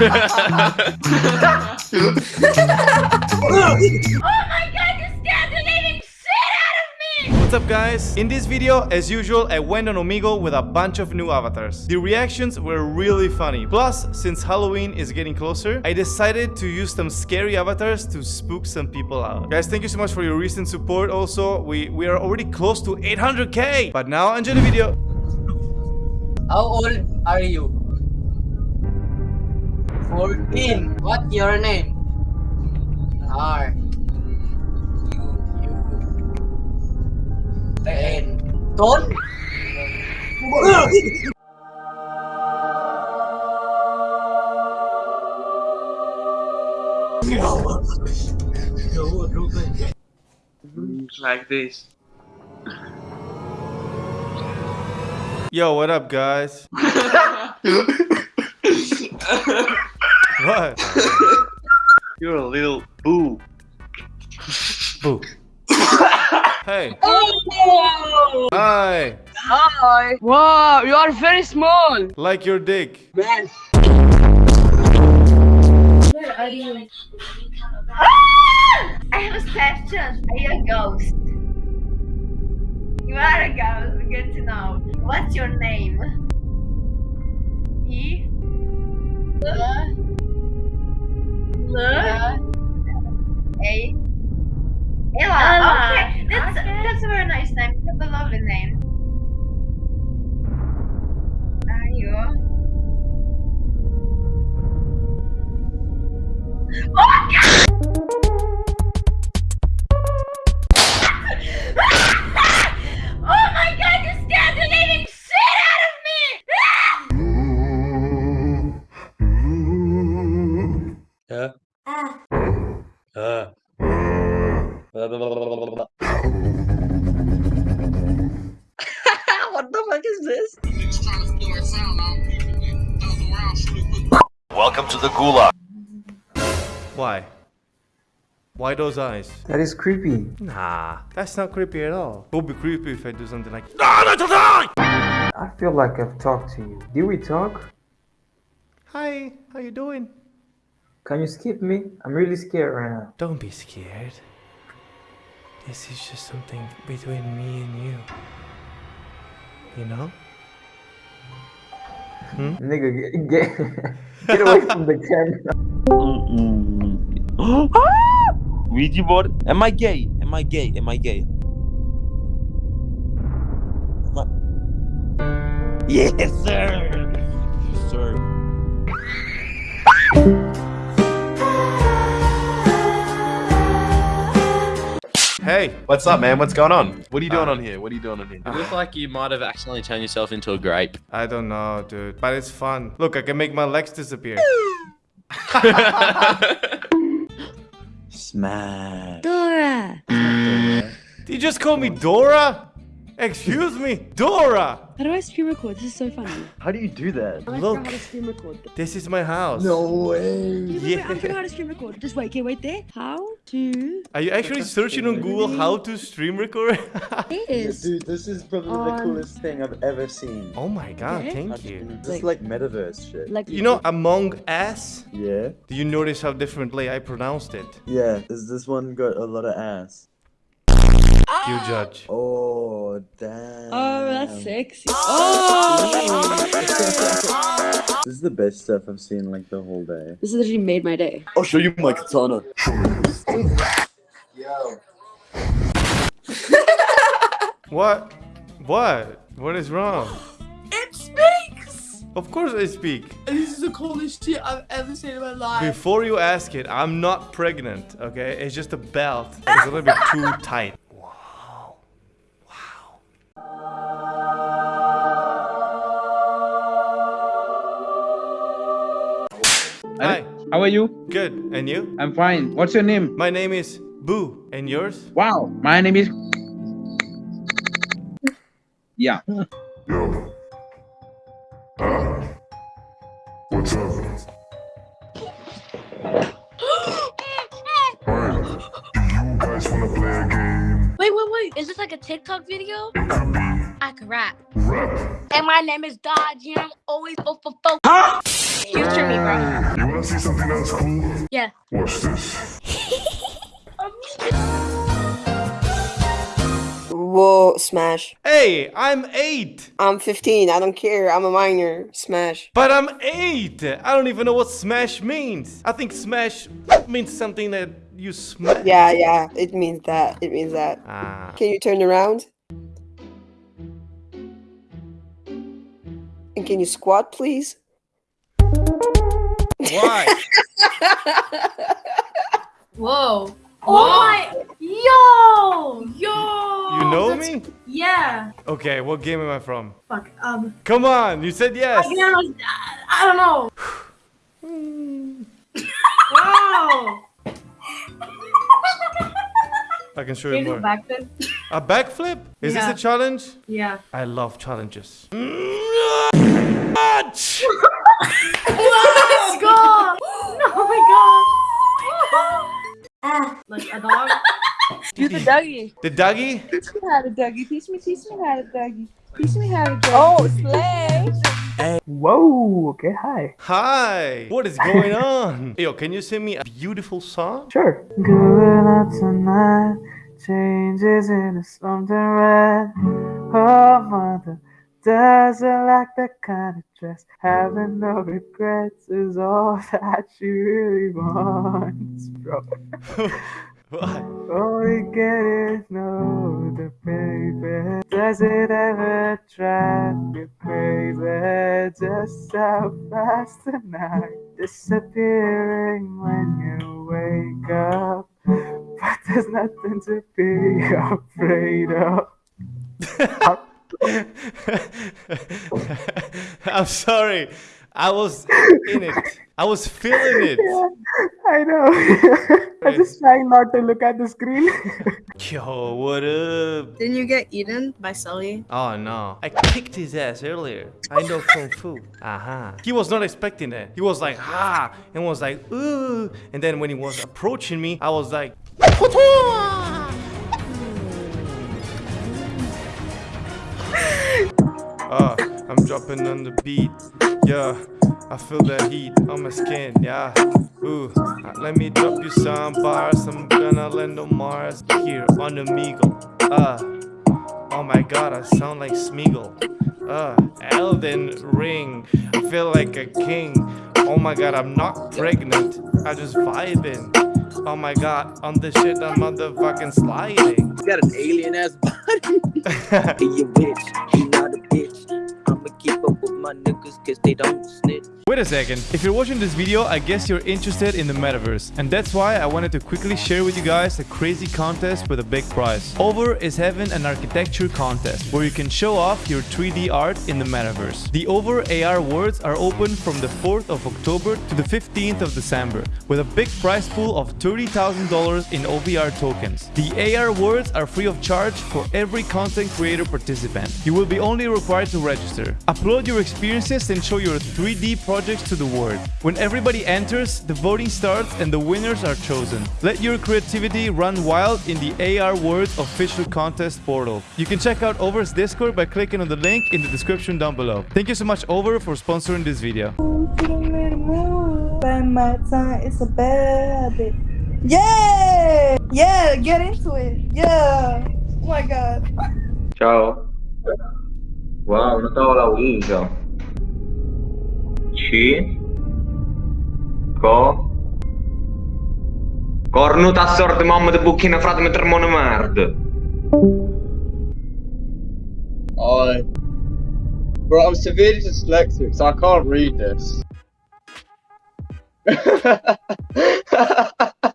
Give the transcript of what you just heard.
What's up guys? In this video, as usual, I went on Omegle with a bunch of new avatars. The reactions were really funny. Plus, since Halloween is getting closer, I decided to use some scary avatars to spook some people out. Guys, thank you so much for your recent support also. We, we are already close to 800k. But now, enjoy the video. How old are you? 14. What's your name? R. U. U. Ten. Ton? like this. Yo, what up guys? what? You're a little boo. Boo. hey. Oh! Hi. Hi. Wow, you are very small. Like your dick. Man. Where are you? I have a question. Are you a ghost? You are a ghost. Good to know. What's your name? Nice name. That's a lovely name. Are you? Oh God! oh my God! You scared the living shit out of me! Yeah. Ah. Uh. what Welcome to the gulag. Why? Why those eyes? That is creepy. Nah, that's not creepy at all. It would be creepy if I do something like "Ah, that's a! I feel like I've talked to you. Did we talk? Hi, how you doing? Can you skip me? I'm really scared right now. Don't be scared. This is just something between me and you. You know? Hmm? Nigga, get, get, get away from the camera. Ouija board? Am I gay? Am I gay? Am I gay? Am I... Yes, sir! Hey, What's up, man? What's going on? What are you doing uh, on here? What are you doing on here? You look like you might have accidentally turned yourself into a grape. I don't know, dude, but it's fun. Look, I can make my legs disappear. Smash. Dora! Did you just call me Dora? Excuse me, Dora! How do I stream record? This is so funny. How do you do that? I Look. forgot how to stream record. This is my house. No way. Yeah. Yeah. I forgot how to stream record. Just wait, okay, wait there. How to Are you actually searching on Google how to stream record? this? Dude, this is probably Um, the coolest thing I've ever seen. oh my god, Okay. thank you. This Like- is like metaverse shit. Like You know Among Us? Yeah? Do you notice how differently I pronounced it? Yeah, is this one got a lot of ass? You judge. Oh, damn. Oh, that's sexy. Oh! oh! This is the best stuff I've seen like the whole day. this literally made my day. I'll show you my katana. What? What? What is wrong? It speaks! Of course I speak. This is the coolest shit I've ever seen in my life. Before you ask it, I'm not pregnant, okay? It's just a belt. It's a little bit too tight. Hi. How are you? Good. And you? I'm fine. What's your name? My name is Boo. And yours? Wow, my name is. Yeah. What's up? Alright, do you guys wanna play a game? Wait, wait, wait. Is this like a TikTok video? It could be I can rap. Rap. And my name is Dodge, and I'm always fo fo fo. Future me, bro. You wanna see something that's cool? Yeah. Watch this. Whoa, smash. Hey, I'm eight. I'm 15. I don't care. I'm a minor. Smash. But I'm eight. I don't even know what smash means. I think smash means something that you smash. Yeah, yeah. It means that. It means that. Ah. Can you turn around? And can you squat, please? Why? Whoa. Oh my. Yo. Yo. You know That's- me? Yeah. Okay, what game am I from? Fuck. Um. Come on, you said yes. I, don't- I don't know. wow. I can show Can you you more. backflip? A backflip? Is Yeah. this a challenge? Yeah. I love challenges. Dougie. The Dougie? Teach me how to Dougie. Teach me, teach me how to Dougie. Teach me how to Dougie. Oh, slay. Hey. Whoa. Okay. Hi. Hi. What is going on? Yo, can you sing me a beautiful song? Sure. Going out tonight. Changes into something red. Oh, mother. Doesn't like that kind of dress. Having no regrets is all that she really wants, bro. What? we get is no, the baby. Does it ever drive you crazy? Just how fast the night disappearing when you wake up. But there's nothing to be afraid of. I'm sorry. I was in it. I was feeling it. I know. I'm just trying not to look at the screen. Yo, what up? Didn't you get eaten by Sully? Oh no. I kicked his ass earlier. I know Kung Fu. Aha. He was not expecting that. He was like, ha, and was like, ooh. And then when he was approaching me, I was like, Ah, I'm dropping on the beat. Yeah, I feel that heat on my skin. Yeah, ooh, uh, let me drop you some bars. I'm gonna land on Mars here on Omegle. Uh, oh my god, I sound like Smeagol. Uh, Elden Ring. I feel like a king. Oh my god, I'm not pregnant. I just vibing. Oh my god, on this shit, I'm motherfucking sliding. You got an alien ass body. hey, you bitch. You not a bitch. I'ma keep up with my niggas cause they don't snitch. Wait a second. If you're watching this video, I guess you're interested in the metaverse. And that's why I wanted to quickly share with you guys a crazy contest with a big prize. OVR is having an architecture contest where you can show off your 3D art in the metaverse. The OVR AR Worlds are open from the 4th of October to the 15th of December with a big prize pool of $30,000 in OVR tokens. The AR Worlds are free of charge for every content creator participant. You will be only required to register. Upload your experiences and show your 3D projects to the world. When everybody enters, the voting starts and the winners are chosen. Let your creativity run wild in the AR World official contest portal. You can check out OVR's Discord by clicking on the link in the description down below. Thank you so much OVR for sponsoring this video. By my time, it's a bad bit. Yeah! Yeah, get into it. Yeah. Oh my god. Ciao. Wow, una tavola uso. C. Co. Cornut assort mamma de buchina frate me termone merde. I. Bro, I'm severely dyslexic, so I can't read this.